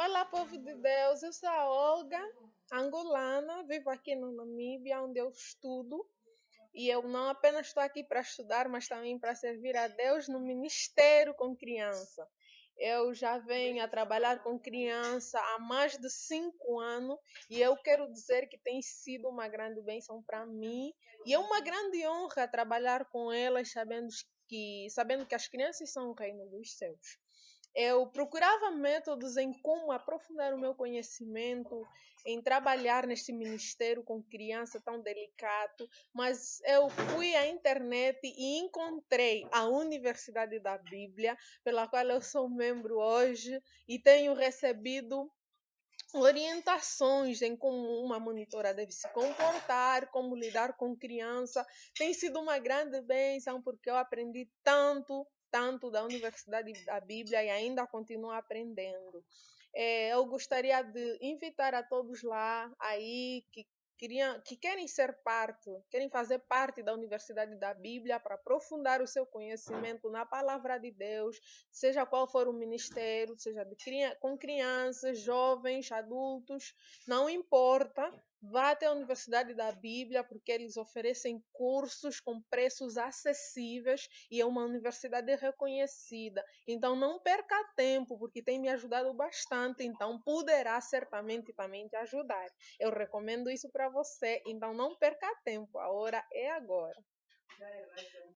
Olá, povo de Deus. Eu sou a Olga, angolana, vivo aqui no Namíbia, onde eu estudo. E eu não apenas estou aqui para estudar, mas também para servir a Deus no ministério com criança. Eu já venho a trabalhar com criança há mais de cinco anos e eu quero dizer que tem sido uma grande bênção para mim e é uma grande honra trabalhar com elas, sabendo que, sabendo que as crianças são o reino dos céus eu procurava métodos em como aprofundar o meu conhecimento, em trabalhar neste ministério com criança tão delicado, mas eu fui à internet e encontrei a Universidade da Bíblia, pela qual eu sou membro hoje e tenho recebido orientações em como uma monitora deve se comportar, como lidar com criança. Tem sido uma grande bênção porque eu aprendi tanto tanto da Universidade da Bíblia e ainda continuo aprendendo. É, eu gostaria de invitar a todos lá aí que queriam, que querem ser parte, querem fazer parte da Universidade da Bíblia para aprofundar o seu conhecimento na palavra de Deus, seja qual for o ministério, seja de, com crianças, jovens, adultos, não importa. Vá até a Universidade da Bíblia, porque eles oferecem cursos com preços acessíveis e é uma universidade reconhecida. Então, não perca tempo, porque tem me ajudado bastante. Então, poderá certamente também te ajudar. Eu recomendo isso para você. Então, não perca tempo. A hora é agora.